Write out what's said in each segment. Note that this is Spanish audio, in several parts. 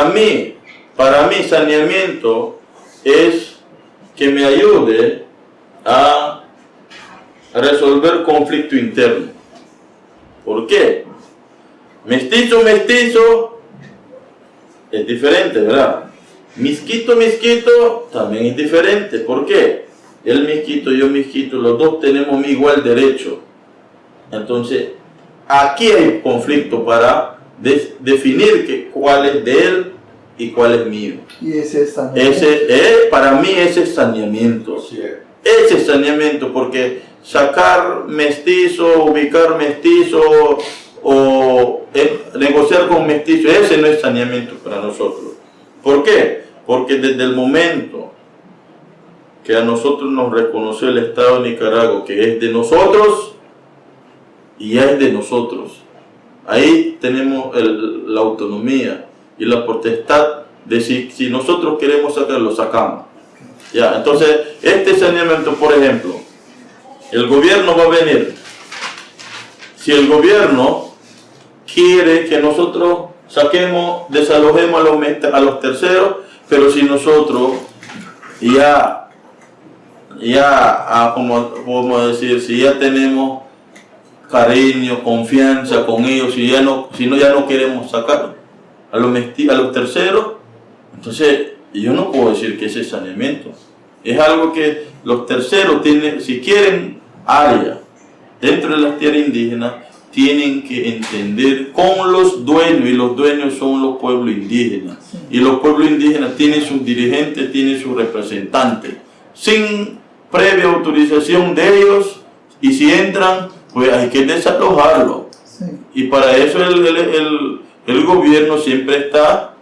para mí, para mí saneamiento es que me ayude a resolver conflicto interno. ¿Por qué? Mestizo, mestizo es diferente, ¿verdad? Misquito, misquito también es diferente. ¿Por qué? Él misquito, yo misquito, los dos tenemos igual derecho. Entonces, aquí hay conflicto para definir que, cuál es de él y cuál es mío. Y ese es saneamiento. Ese, eh, para mí ese es saneamiento. Ese es saneamiento, porque sacar mestizo, ubicar mestizo o eh, negociar con mestizo, ese no es saneamiento para nosotros. ¿Por qué? Porque desde el momento que a nosotros nos reconoció el Estado de Nicaragua, que es de nosotros, y ya es de nosotros. Ahí tenemos la autonomía y la potestad de si, si nosotros queremos sacarlo, sacamos. Ya, entonces, este saneamiento, por ejemplo, el gobierno va a venir. Si el gobierno quiere que nosotros saquemos, desalojemos a los, a los terceros, pero si nosotros ya, ya, ah, como podemos decir, si ya tenemos cariño, confianza con ellos, si, ya no, si no, ya no queremos sacar a los, a los terceros, entonces yo no puedo decir que ese es saneamiento. Es algo que los terceros tienen, si quieren área dentro de las tierras indígenas, tienen que entender con los dueños, y los dueños son los pueblos indígenas. Y los pueblos indígenas tienen sus dirigentes, tienen sus representantes. Sin previa autorización de ellos, y si entran, pues hay que desalojarlo. Y para eso el, el, el, gobierno siempre está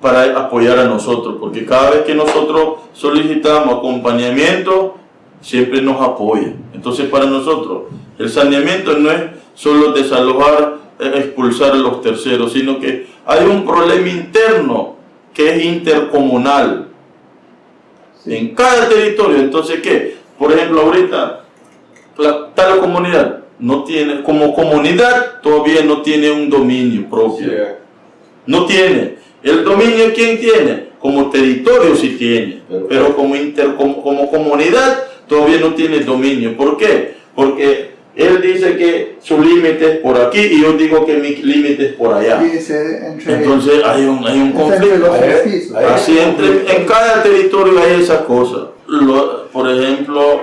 para apoyar a nosotros, porque cada vez que nosotros solicitamos acompañamiento, siempre nos apoya. Entonces para nosotros el saneamiento no es solo desalojar, eh, expulsar a los terceros, sino que hay un problema interno que es intercomunal en cada territorio. Entonces, ¿qué? Por ejemplo, ahorita tal comunidad no tiene, como comunidad todavía no tiene un dominio propio. No tiene. El dominio ¿quién tiene? Como territorio sí tiene, pero como, inter, como, como comunidad todavía no tiene dominio. ¿Por qué? Porque él dice que su límite es por aquí y yo digo que mi límite es por allá. Entonces hay un, hay un conflicto. Así entre, en cada territorio hay esas cosas. por ejemplo,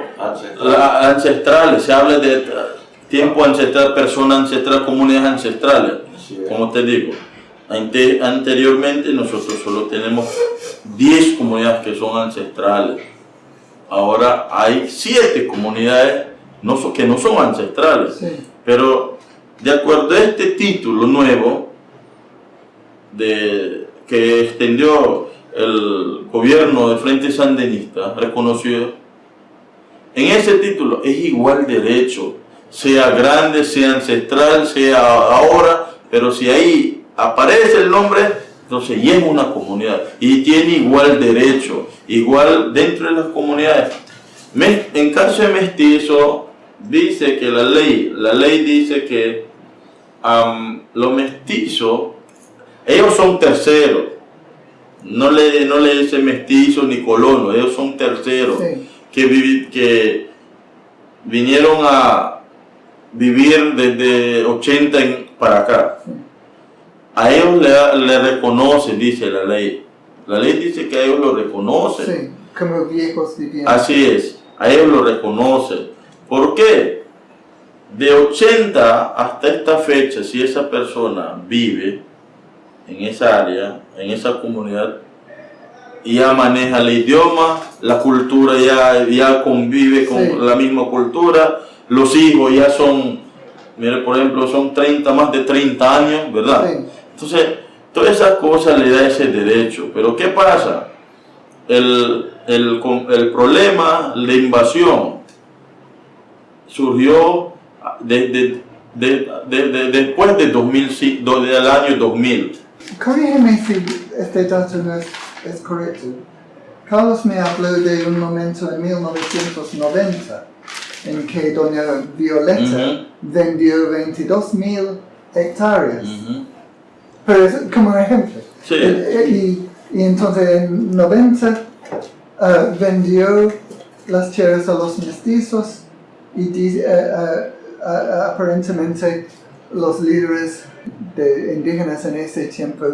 ancestrales, se habla de tiempo ancestral, personas ancestrales, comunidades ancestrales, como te digo. anteriormente nosotros solo tenemos 10 comunidades que son ancestrales. Ahora hay 7 comunidades no, que no son ancestrales. Pero de acuerdo a este título nuevo de, que extendió el gobierno de Frente Sandinista, reconoció, en ese título es igual derecho, sea grande, sea ancestral, sea ahora, pero si ahí aparece el nombre, entonces ya es una comunidad. Y tiene igual derecho, igual dentro de las comunidades. En caso de mestizo, dice que la ley, la ley dice que los mestizos, ellos son terceros, no le, no le dice mestizo ni colono, ellos son terceros, que, que vinieron a vivir desde 80 para acá. A ellos le, le reconoce, dice la ley. La ley dice que a ellos lo reconocen. Sí, como viejos Así es, a ellos lo reconocen. ¿Por qué? De 80 hasta esta fecha, si esa persona vive en esa área, en esa comunidad, y ya maneja el idioma, la cultura ya, ya convive con la misma cultura, los hijos ya son, mire, por ejemplo, son 30, más de 30 años, ¿verdad? Entonces, todas esas cosas le da ese derecho. Pero ¿qué pasa? El, el, el problema, la invasión, surgió desde de, de, de, después de 2000, del año 2000. Corrígeme si este dato no es, es, correcto. Carlos me habló de un momento en 1990 en que doña Violeta uh -huh. vendió 22 mil hectáreas. Uh -huh. Pero es como ejemplo. Sí. Eh, Y, y entonces en 90 ah, vendió las tierras a los mestizos y eh, eh, aparentemente los líderes de indígenas en ese tiempo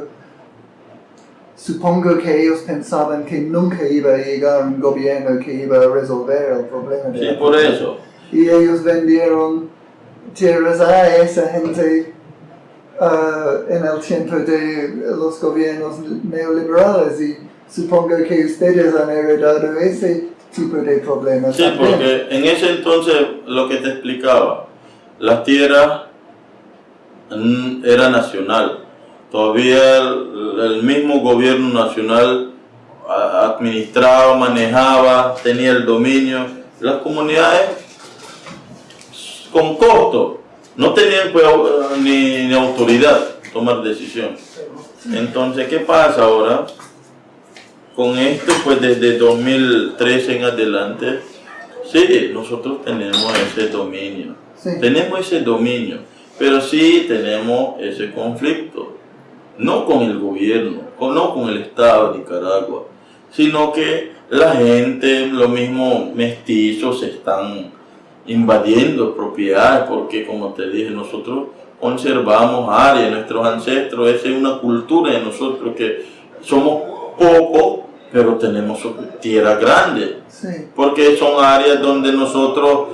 supongo que ellos pensaban que nunca iba a llegar un gobierno que iba a resolver el problema de Sí, la por eso. y ellos vendieron tierras a esa gente ah, en el tiempo de los gobiernos neoliberales y supongo que ustedes han heredado ese tipo de problemas. Sí, también. porque en ese entonces lo que te explicaba, la tierra mm, era nacional. Todavía el, el mismo gobierno nacional administraba, manejaba, tenía el dominio. Las comunidades con costo no tenían pues, ni, ni autoridad tomar decisión. Entonces, ¿qué pasa ahora? Con esto, pues desde 2013 en adelante, sí, nosotros tenemos ese dominio. Sí. Tenemos ese dominio, pero sí tenemos ese conflicto. No con el gobierno, no con el Estado de Nicaragua, sino que la gente, los mismos mestizos, están invadiendo propiedades, porque como te dije, nosotros conservamos áreas, nuestros ancestros, esa es una cultura de nosotros que somos pocos, pero tenemos tierra grande Sí. porque son áreas donde nosotros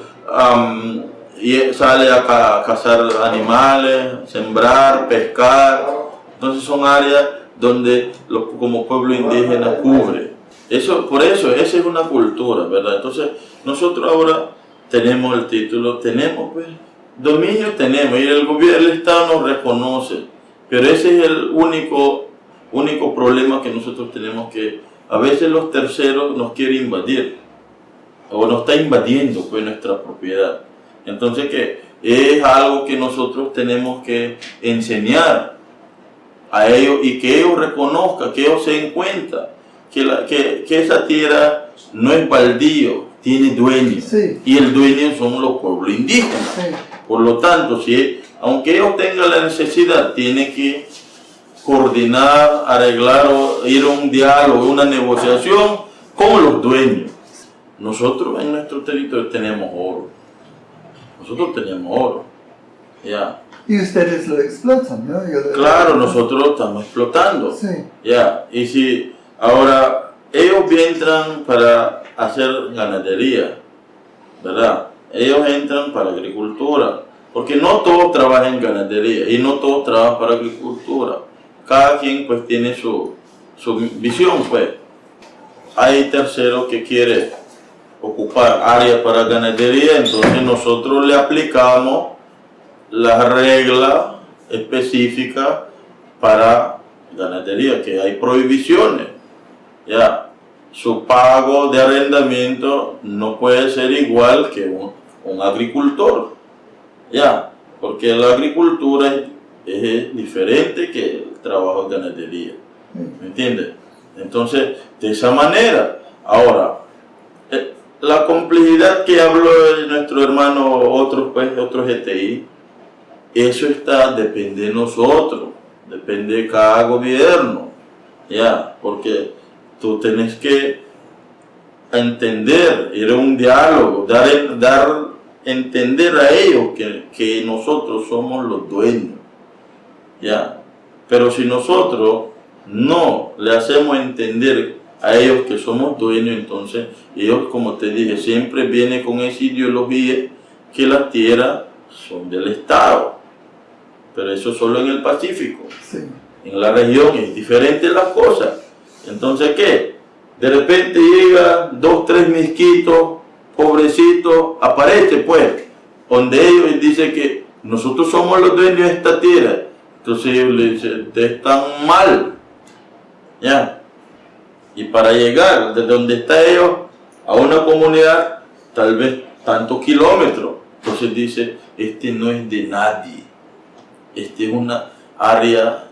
y sale a ca- cazar animales, sembrar, pescar. Entonces son áreas donde como pueblo indígena cubre. Eso, por eso, esa es una cultura, ¿verdad? Entonces nosotros ahora tenemos el título, tenemos pues, dominio tenemos y el gobierno, el Estado nos reconoce, pero ese es el único, único problema que nosotros tenemos que a veces los terceros nos quieren invadir o nos está invadiendo pues nuestra propiedad. Entonces que es algo que nosotros tenemos que enseñar a ellos y que ellos reconozcan, que ellos se den cuenta que, la- que, que esa tierra no es baldío, tiene dueño. Sí. Y el dueño son los pueblos indígenas. Sí. Por lo tanto, si, aunque ellos tengan la necesidad, tiene que coordinar, arreglar o ir a un diálogo, una negociación con los dueños. Nosotros en nuestro territorio tenemos oro. Nosotros tenemos oro. Ya. Y ustedes lo explotan, ¿no? Yo lo- Claro, nosotros lo estamos explotando. Sí. Ya. Y si ahora ellos entran para hacer ganadería, ¿verdad? Ellos entran para agricultura. Porque no todos trabajan en ganadería y no todos trabajan para agricultura. Cada quien pues tiene su, su visión pues. Hay terceros que quiere ocupar áreas para ganadería, entonces nosotros le aplicamos la regla específica para ganadería, que hay prohibiciones. Ya, su pago de arrendamiento no puede ser igual que un, un agricultor. Ya, porque la agricultura es, es diferente que el trabajo de ganadería. ¿Me entiendes? Entonces, de esa manera, ahora, eh, la complejidad que habló nuestro hermano, otros pues, otros GTI, eso está, depende de nosotros, depende de cada gobierno, ya, porque tú tienes que entender, ir a un diálogo, dar, dar entender a ellos que, que nosotros somos los dueños, ya, pero si nosotros no le hacemos entender a ellos que somos dueños, entonces ellos, como te dije, siempre vienen con esa ideología que las tierras son del Estado. Pero eso solo en el Pacífico. Sí. En la región es diferente las cosas. Entonces, ¿qué? De repente llega dos, tres misquitos, pobrecitos, aparece pues, donde ellos dicen que nosotros somos los dueños de esta tierra. Entonces ellos le dicen, ustedes están mal. ¿Ya? Y para llegar de donde está ellos a una comunidad, tal vez tantos kilómetros. Entonces dice, este no es de nadie. Este es una área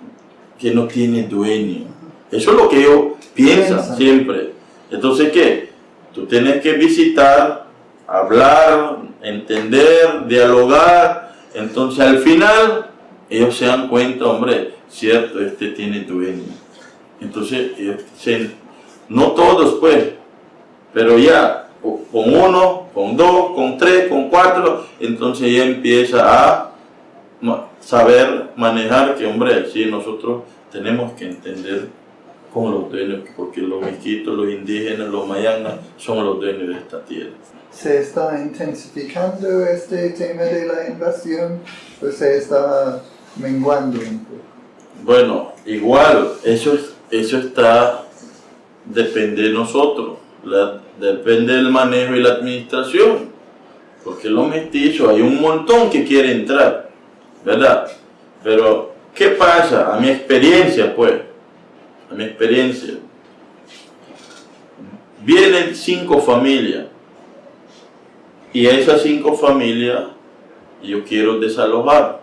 que no tiene dueño. Eso es lo que ellos piensan Piensan. siempre. Entonces, ¿qué? Tú tienes que visitar, hablar, entender, dialogar. Entonces, al final, ellos se dan cuenta, hombre, cierto, este tiene dueño. Entonces, no todos pues, pero ya con uno, con dos, con tres, con cuatro, entonces ya empieza a saber manejar que, hombre, sí, nosotros tenemos que entender con los dueños, porque los mexitos, los indígenas, los mayanas son los dueños de esta tierra. ¿Se está intensificando este tema de la invasión o se está menguando un poco? Bueno, igual, eso, eso está, depende de nosotros, depende del manejo y la administración, porque los mestizos, hay un montón que quiere entrar, ¿verdad? Pero, ¿qué pasa? A mi experiencia, pues, a mi experiencia, vienen cinco familias, y esas cinco familias yo quiero desalojar.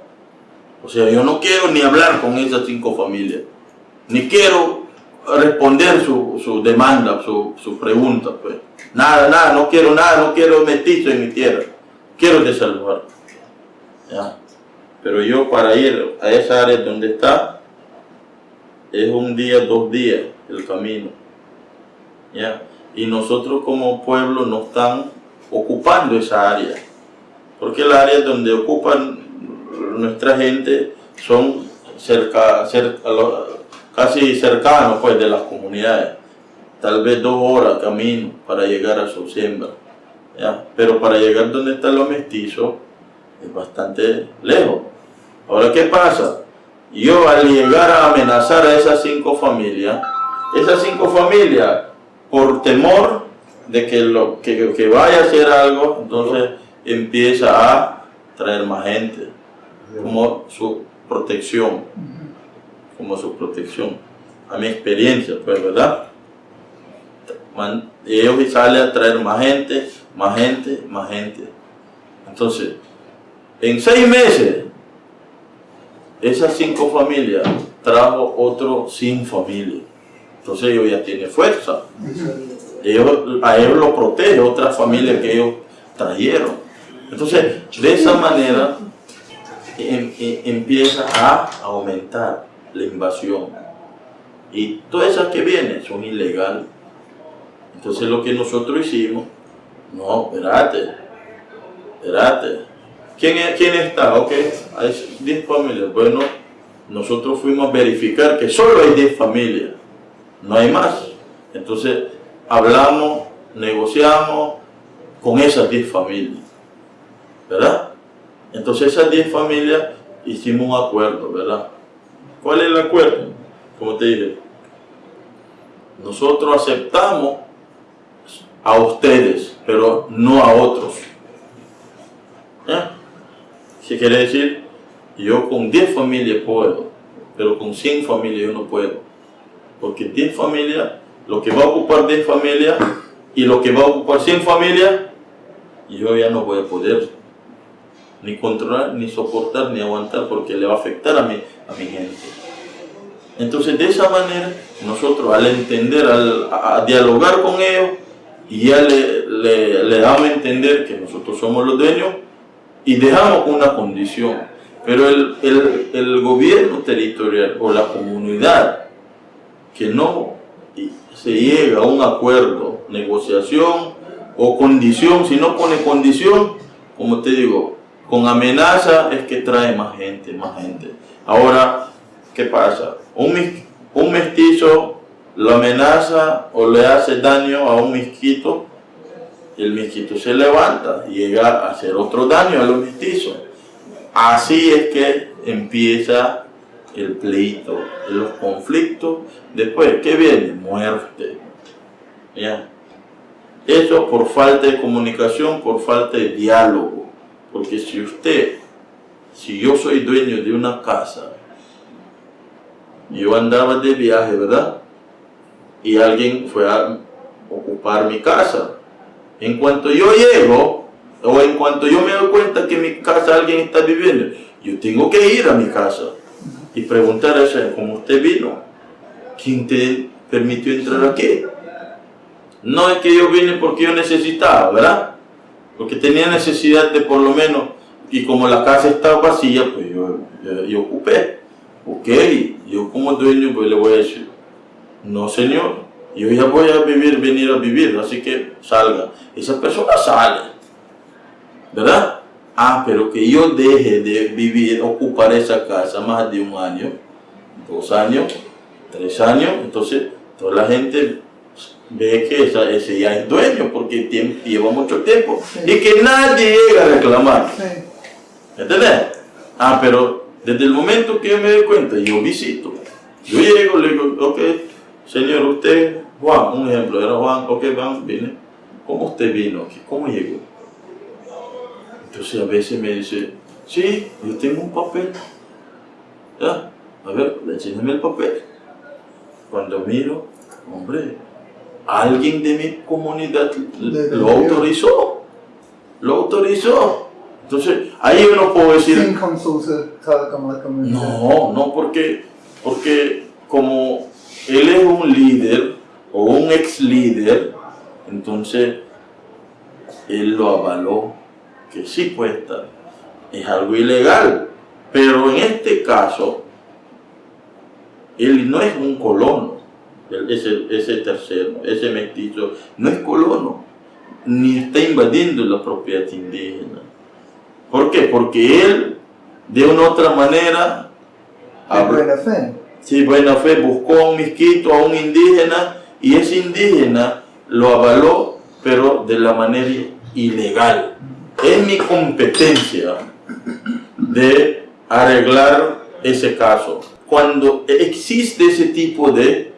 O sea, yo no quiero ni hablar con esas cinco familias, ni quiero responder su, su demanda, su, su, pregunta. Pues. Nada, nada, no quiero nada, no quiero mestizo en mi tierra, quiero desalojar. ¿Ya? Pero yo para ir a esa área donde está, es un día, dos días el camino. ¿Ya? Y nosotros como pueblo no están ocupando esa área. Porque el área donde ocupan nuestra gente son cerca, casi cercanos pues, de las comunidades. Tal vez dos horas camino para llegar a su siembra. Pero para llegar donde están los mestizos es bastante lejos. Ahora, ¿qué pasa? Yo al llegar a amenazar a esas cinco familias, esas cinco familias, por temor de que, lo, que, vaya a hacer algo, entonces empieza a traer más gente, como su protección, como su protección. A mi experiencia, pues, ¿verdad? ellos salen a traer más gente, más gente, más gente. Entonces, en seis meses, esas cinco familias trajo otro sin familia. Entonces ellos ya tienen fuerza a ellos lo protege otra familia que ellos trajeron. Entonces, de esa manera em, em, empieza a aumentar la invasión. Y todas esas que vienen son ilegales. Entonces lo que nosotros hicimos, no, espérate, espérate. ¿Quién, ¿Quién está? Ok, hay 10 familias. Bueno, nosotros fuimos a verificar que solo hay 10 familias, no hay más. Entonces, hablamos, negociamos con esas 10 familias, ¿verdad? Entonces esas 10 familias hicimos un acuerdo, ¿verdad? ¿Cuál es el acuerdo? Como te dije, nosotros aceptamos a ustedes, pero no a otros. ¿Qué quiere decir? Yo con 10 familias puedo, pero con 100 familias yo no puedo. Porque 10 familias lo que va a ocupar 10 familias y lo que va a ocupar 100 familias, yo ya no voy a poder ni controlar, ni soportar, ni aguantar porque le va a afectar a mi, a mi gente. Entonces, de esa manera, nosotros al entender, al, a, dialogar con ellos, y ya le, le, damos a entender que nosotros somos los dueños y dejamos una condición. Pero el, el, el gobierno territorial o la comunidad que no se llega a un acuerdo, negociación o condición, si no pone condición, como te digo, con amenaza es que trae más gente, más gente. Ahora, ¿qué pasa? Un, un mestizo lo amenaza o le hace daño a un mezquito, el mezquito se levanta y llega a hacer otro daño a los mestizos. Así es que empieza el pleito, los conflictos, después, ¿qué viene? Muerte. ¿Ya? Eso por falta de comunicación, por falta de diálogo. Porque si usted, si yo soy dueño de una casa, yo andaba de viaje, ¿verdad? Y alguien fue a ocupar mi casa. En cuanto yo llego, o en cuanto yo me doy cuenta que en mi casa alguien está viviendo, yo tengo que ir a mi casa y preguntar a ese, como usted vino, ¿quién te permitió entrar aquí? No es que yo vine porque yo necesitaba, ¿verdad? Porque tenía necesidad de por lo menos, y como la casa estaba vacía, pues yo, yo, ocupé. Ok, yo como dueño pues le voy a decir, No, señor, yo ya voy a vivir, venir a vivir, así que salga. Esa persona sale, ¿verdad? Ah, pero que yo deje de vivir, ocupar esa casa más de un año, dos años, tres años, entonces toda la gente ve que ese ya es dueño porque lleva mucho tiempo y que nadie llega a reclamar. ¿Entendés? Ah, pero desde el momento que yo me doy cuenta, yo visito. Yo llego, le digo, ok, señor, usted, Juan, un ejemplo, era Juan, ok, Juan, vine. ¿Cómo usted vino aquí? ¿Cómo llegó? Entonces a veces me dice, sí, yo tengo un papel. ¿Ya? A ver, enséñame el papel. Cuando miro, hombre, alguien de mi comunidad lo autorizó. Lo autorizó. Entonces, ahí yo no puedo decir... Sin consulta como la comunidad. No, no, porque, porque como él es un líder ex líder, entonces él lo avaló, que sí puede estar. Es algo ilegal. Pero en este caso, él no es un colono, ese, ese tercero, ese mestizo, no es colono, ni está invadiendo la propiedad indígena. ¿Por qué? Porque él, de una otra manera... De buena fe. Sí, buena fe, buscó a un misquito, a un indígena, y ese indígena lo avaló, pero de la manera ilegal. Es mi competencia de arreglar ese caso. Cuando existe ese tipo de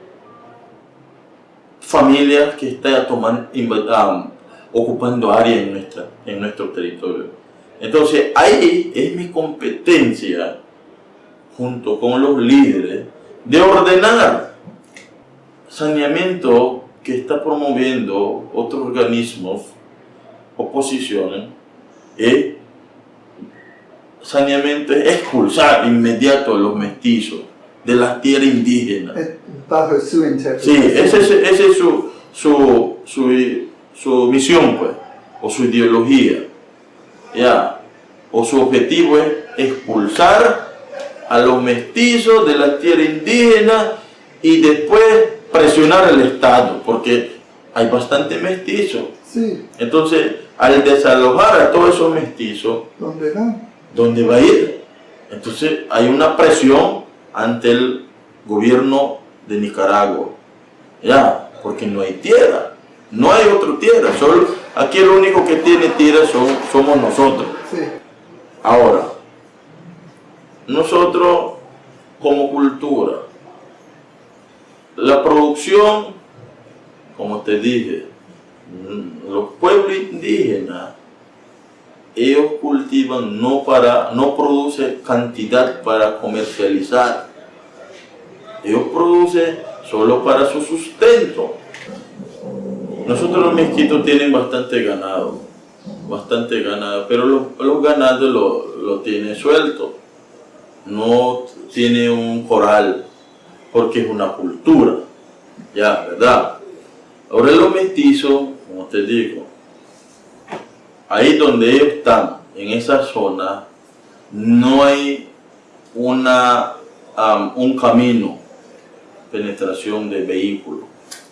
familias que está tomando, ocupando área en, nuestra, en nuestro territorio. Entonces ahí es mi competencia, junto con los líderes, de ordenar saneamiento que está promoviendo otros organismos, oposiciones, y saneamiento es expulsar inmediato a los mestizos de las tierras indígenas. Bajo su interpretación. Sí, esa es, su, su, su, su misión, pues, o su ideología. ¿ya? O su objetivo es expulsar a los mestizos de la tierra indígena y después presionar al Estado, porque hay bastante mestizos. Sí. Entonces, al desalojar a todos esos mestizos, ¿dónde va? ¿Dónde va a ir? Entonces, hay una presión ante el gobierno de Nicaragua. Ya, porque no hay tierra. No hay otra tierra. Solo, aquí el único que tiene tierra somos nosotros. Ahora, nosotros como cultura, la producción, como te dije, mm, los pueblos indígenas, ellos cultivan no para, no produce cantidad para comercializar. Ellos producen solo para su sustento. Nosotros los mezquitos tienen bastante ganado, bastante ganado, pero los, ganados lo, lo tienen suelto. No tiene un coral, porque es una cultura, ya, ¿verdad? Ahora los mestizos, como te digo, ahí donde ellos están, en esa zona, no hay una, un camino, penetración de vehículos,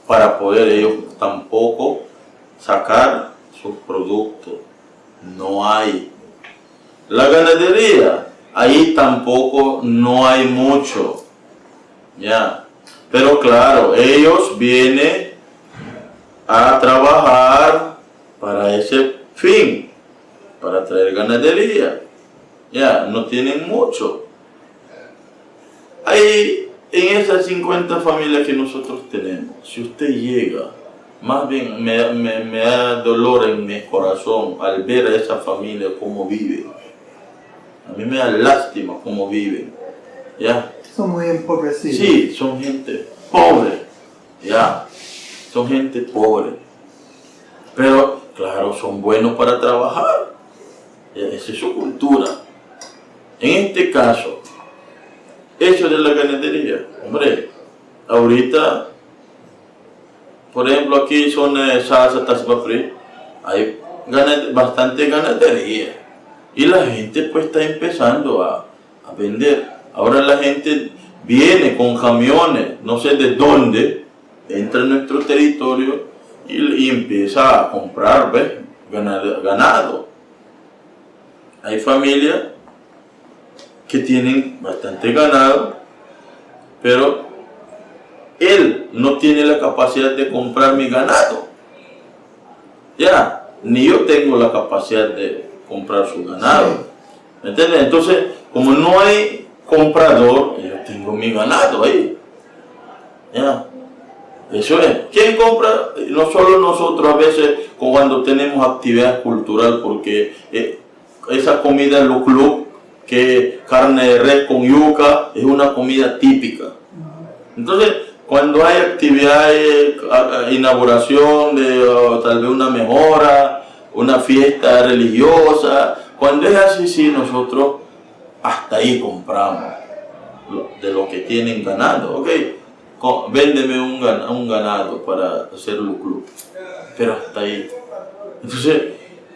para poder ellos tampoco sacar sus productos. No hay. La ganadería, ahí tampoco no hay mucho. Ya. Pero claro, ellos vienen a trabajar para ese fin, para traer ganadería. Ya, no tienen mucho. Ahí, en esas 50 familias que nosotros tenemos, si usted llega, más bien me, me, da dolor en mi corazón al ver a esa familia cómo vive. A mí me da lástima cómo viven. ¿Ya? Son muy empobrecidos. Sí, son gente pobre. ¿Ya? Son gente pobre. Pero Claro, son buenos para trabajar. Esa es su cultura. En este caso, eso de la ganadería, hombre, ahorita, por ejemplo, aquí son eh, salsa, hay bastante ganadería. Y la gente pues está empezando a, a vender. Ahora la gente viene con camiones, no sé de dónde, entra en nuestro territorio y, empieza a comprar Ganado, ganado. Hay familias que tienen bastante ganado, pero él no tiene la capacidad de comprar mi ganado. Ya, ni yo tengo la capacidad de comprar su ganado. ¿Me entiendes? Entonces, como no hay comprador, yo tengo mi ganado ahí. Ya. Eso es. ¿Quién compra? No solo nosotros a veces cuando tenemos actividad cultural, porque eh, esa comida en los clubes, que carne de res con yuca, es una comida típica. Entonces, cuando hay actividades, inauguración de tal vez una mejora, una fiesta religiosa, cuando es así, sí, nosotros hasta ahí compramos de lo que tienen ganado, ok, véndeme un, un ganado para hacer el club, pero hasta ahí. Entonces,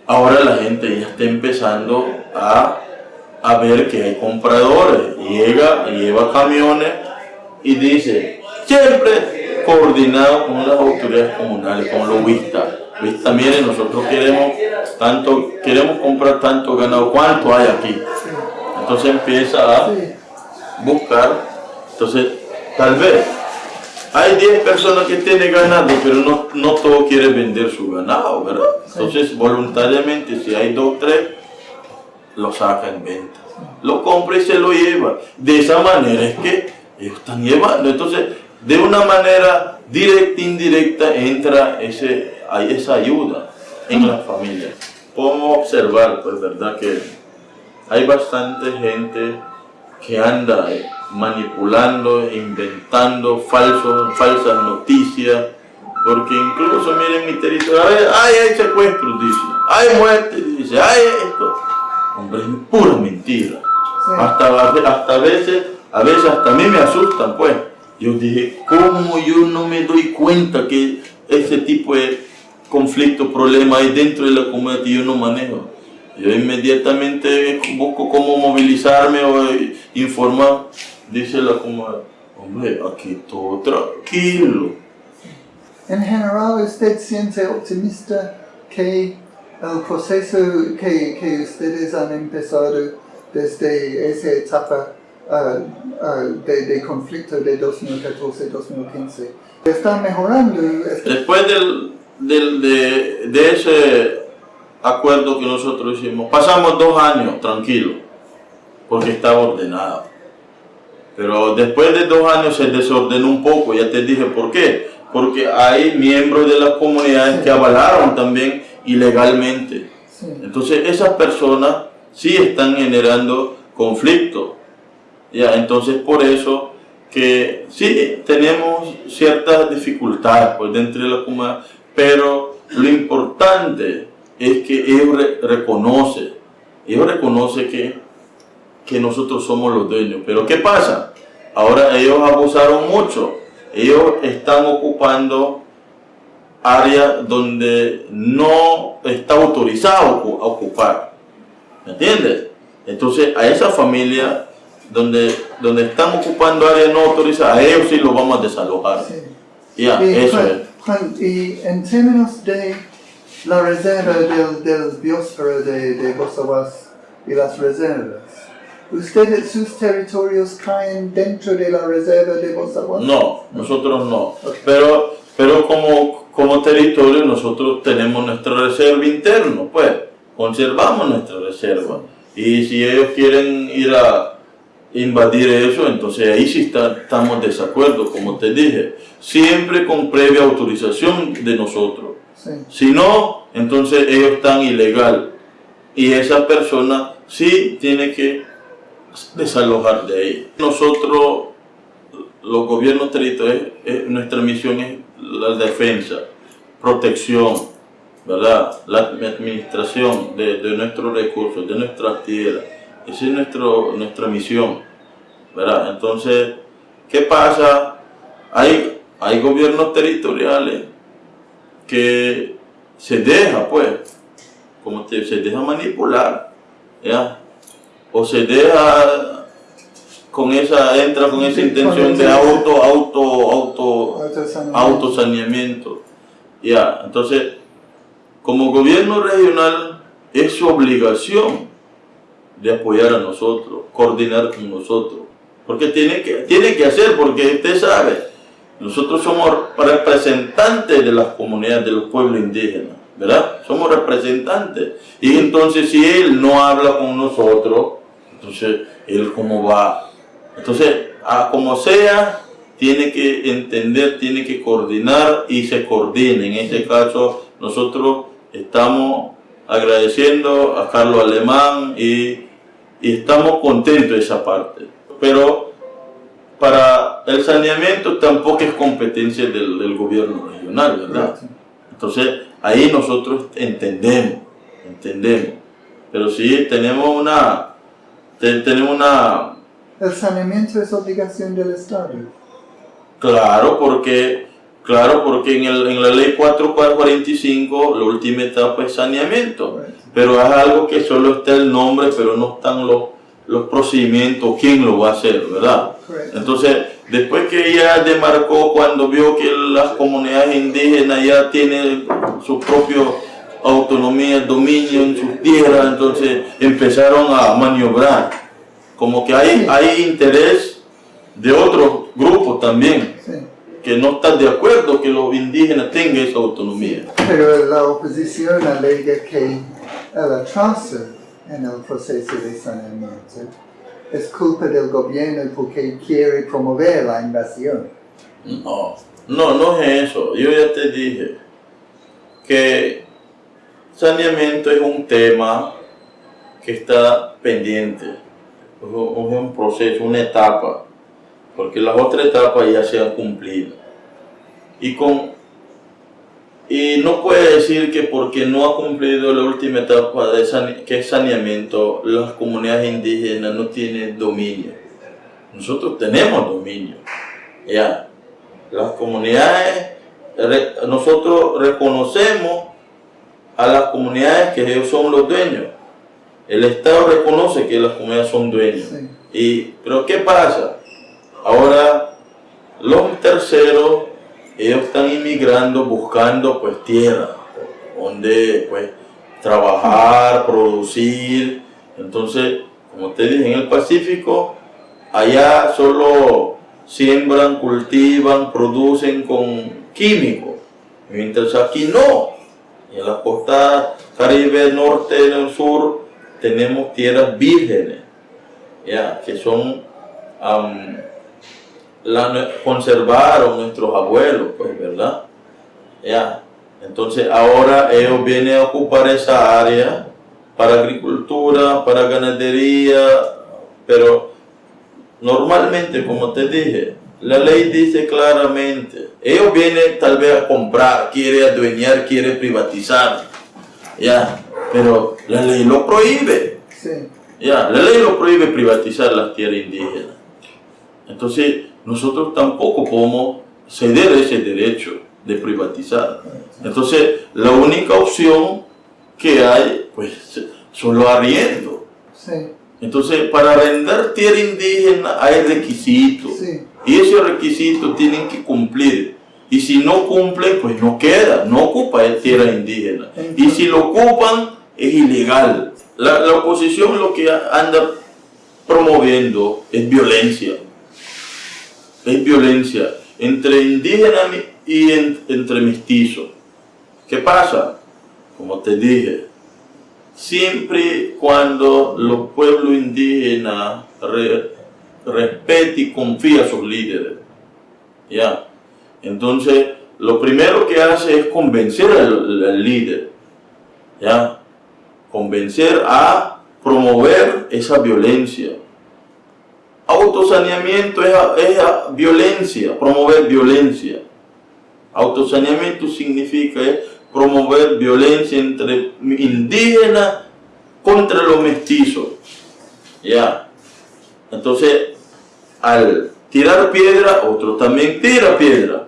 ahora la gente ya está empezando a, a ver que hay compradores, llega, lleva camiones y dice, siempre coordinado con las autoridades comunales, con los vistas. Vista, miren, nosotros queremos tanto, queremos comprar tanto ganado, ¿cuánto hay aquí? Entonces empieza a buscar, entonces tal vez hay 10 personas que tienen ganado, pero no, no todos quieren vender su ganado, ¿verdad? Entonces voluntariamente, si hay dos o tres, lo saca en venta. Lo compra y se lo lleva. De esa manera es que ellos están llevando. Entonces, de una manera directa e indirecta entra ese, esa ayuda en la familia. Podemos observar, pues, verdad, que hay bastante gente que anda manipulando, inventando falsos, falsas noticias, porque incluso, miren mi territorio, ay, hay secuestros, dice, hay muerte, dice, hay esto. Hombre, es pura mentira. Hasta, hasta a veces, a veces hasta a mí me asustan, pues. Yo dije, ¿cómo yo no me doy cuenta que ese tipo de conflicto, problema hay dentro de la comunidad y yo no manejo? Yo inmediatamente busco cómo movilizarme o informar. Dice la comunidad, hombre, aquí todo tranquilo. En general, ¿usted siente optimista que el proceso que, que ustedes han empezado desde esa etapa uh, uh, de, de, conflicto de 2014-2015 está mejorando? Después del, del, de, de ese acuerdo que nosotros hicimos, pasamos dos años tranquilos, porque estaba ordenado. Pero después de dos años se desordenó un poco, ya te dije por qué. Porque hay miembros de las comunidades que avalaron también ilegalmente. Entonces esas personas sí están generando conflicto. Ya, entonces por eso que sí tenemos ciertas dificultades pues, dentro de la comunidad, pero lo importante es que ellos reconocen, ellos reconocen que, que nosotros somos los dueños. Pero ¿qué pasa? Ahora ellos abusaron mucho, ellos están ocupando áreas donde no está autorizado a ocupar. ¿Me entiendes? Entonces a esa familia donde, donde están ocupando áreas no autorizadas, a ellos sí los vamos a desalojar. Ya, y, eso es. y en términos de la reserva del, de, de Bosawas y las reservas, ¿Ustedes, sus territorios caen dentro de la reserva de Bosawas? No, nosotros no. Pero, pero como, como territorio nosotros tenemos nuestra reserva interna, pues, conservamos nuestra reserva. Y si ellos quieren ir a invadir eso, entonces ahí sí está, estamos de desacuerdo, como te dije. Siempre con previa autorización de nosotros. Si no, entonces ellos están ilegal. Y esa persona sí tiene que desalojar de ahí. Nosotros, los gobiernos territoriales, eh, nuestra misión es la defensa, protección, ¿verdad? La administración de, de nuestros recursos, de nuestras tierras. Esa es nuestro, nuestra misión, ¿verdad? Entonces, ¿qué pasa? Hay, hay gobiernos territoriales que se deja, pues, como te, se deja manipular, ¿ya? o se deja con esa, entra con esa intención de auto, auto, auto, autosaneamiento. Ya, entonces, como gobierno regional, es su obligación de apoyar a nosotros, coordinar con nosotros. Porque tiene que, tiene que hacer, porque usted sabe, nosotros somos representantes de las comunidades, de los pueblos indígenas, ¿verdad? Somos representantes. Y entonces si él no habla con nosotros, entonces él cómo va. Entonces, a como sea, tiene que entender, tiene que coordinar y se coordina. En este caso, nosotros estamos agradeciendo a Carlos Alemán y, y estamos contentos de esa parte. Pero para el saneamiento tampoco es competencia del, gobierno regional, ¿verdad? Entonces, ahí nosotros entendemos, entendemos. Pero sí tenemos una, tenemos una... El saneamiento es obligación del Estado. Claro, porque, claro, porque en, el, en la ley 4445 la última etapa es saneamiento. Pero es algo que solo está el nombre, pero no están los los procedimientos, quién lo va a hacer, ¿verdad? Entonces, después que ella demarcó cuando vio que las comunidades indígenas ya tienen su propio autonomía, dominio en sus tierras, entonces empezaron a maniobrar. Como que hay, hay interés de otros grupos también. que no están de acuerdo que los indígenas tengan esa autonomía. Pero la oposición alega que el atraso en el proceso de saneamiento. Es culpa del gobierno porque quiere promover la invasión. No, no, no es eso. Yo ya te dije que saneamiento es un tema que está pendiente. Es un proceso, una etapa, porque las otras etapas ya se han cumplido. Y con y no puede decir que porque no ha cumplido la última etapa de que es saneamiento, las comunidades indígenas no tienen dominio. Nosotros tenemos dominio. Ya. Las comunidades, nosotros reconocemos a las comunidades que ellos son los dueños. El Estado reconoce que las comunidades son dueños. Y, pero ¿qué pasa? Ahora los terceros ellos están inmigrando buscando pues tierra, donde pues trabajar, producir. Entonces, como te dije, en el Pacífico, allá solo siembran, cultivan, producen con químicos, mientras aquí no. En la costa caribe, norte, en el sur, tenemos tierras vírgenes, ya, que son la conservaron nuestros abuelos, pues, ¿verdad? Ya. Entonces ahora ellos vienen a ocupar esa área para agricultura, para ganadería, pero normalmente, como te dije, la ley dice claramente, ellos vienen tal vez a comprar, quiere adueñar, quiere privatizar, ya, pero la ley lo prohíbe. Ya, la ley lo prohíbe privatizar las tierras indígenas. Entonces, nosotros tampoco podemos ceder ese derecho de privatizar. Entonces, la única opción que hay, pues, son los arriendos. Entonces, para arrendar tierra indígena hay requisitos. Y esos requisitos tienen que cumplir. Y si no cumplen, pues no queda, no ocupa tierra indígena. Y si lo ocupan, es ilegal. La, la oposición lo que anda promoviendo es violencia es violencia entre indígenas y entre mestizos. ¿Qué pasa? Como te dije, siempre cuando los pueblos indígenas respetan y confían a sus líderes, ¿ya? Entonces, lo primero que hace es convencer al, al líder, ¿ya? Convencer a promover esa violencia, Autosaneamiento es, violencia, promover violencia. Autosaneamiento significa promover violencia entre indígenas contra los mestizos. Ya. Entonces, al tirar piedra, otro también tira piedra.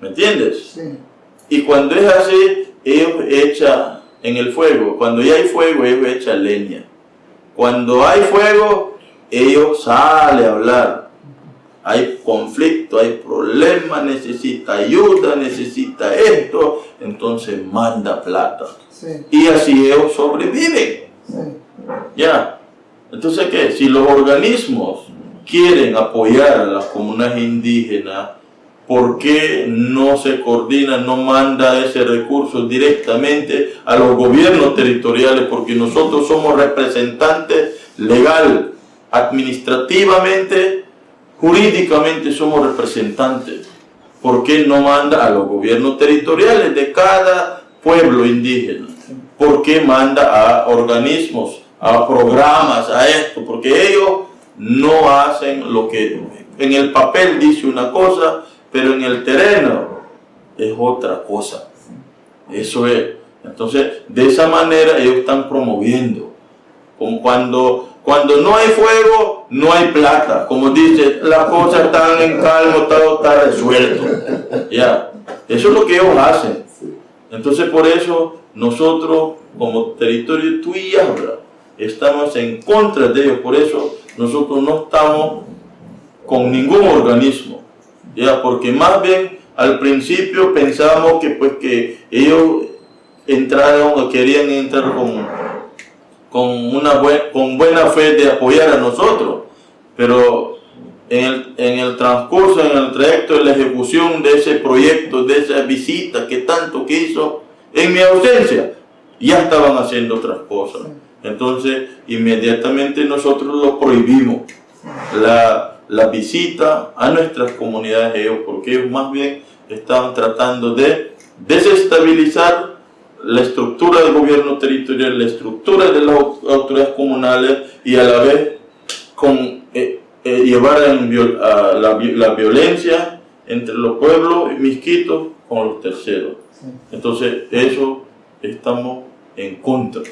¿Me entiendes? Sí. Y cuando es así, ellos echan en el fuego. Cuando ya hay fuego, ellos echan leña. Cuando hay fuego, ellos salen a hablar. Hay conflicto, hay problema, necesita ayuda, necesita esto, entonces manda plata. Y así ellos sobreviven. Ya. Entonces, ¿qué? Si los organismos quieren apoyar a las comunidades indígenas, ¿por qué no se coordina, no manda ese recurso directamente a los gobiernos territoriales? Porque nosotros somos representantes legal, administrativamente, jurídicamente somos representantes. ¿Por qué no manda a los gobiernos territoriales de cada pueblo indígena? ¿Por qué manda a organismos, a programas, a esto? Porque ellos no hacen lo que en el papel dice una cosa, pero en el terreno es otra cosa. Eso es. Entonces, de esa manera ellos están promoviendo. Como cuando, cuando no hay fuego, no hay plata. Como dice, las cosas están en calma, todo está resuelto. Ya. Eso es lo que ellos hacen. Entonces, por eso, nosotros, como territorio Tuyabra, estamos en contra de ellos. Por eso, nosotros no estamos con ningún organismo ya porque más bien al principio pensábamos que pues que ellos entraron o querían entrar con, con, una con buena fe de apoyar a nosotros, pero en el, en el transcurso, en el trayecto de la ejecución de ese proyecto, de esa visita que tanto quiso, en mi ausencia, ya estaban haciendo otras cosas. Entonces, inmediatamente nosotros lo prohibimos. La, la visita a nuestras comunidades ellos, porque ellos más bien estaban tratando de desestabilizar la estructura del gobierno territorial, la estructura de las autoridades comunales y a la vez con, eh, eh, llevar a la, la, violencia entre los pueblos misquitos con los terceros. Entonces, eso estamos en contra.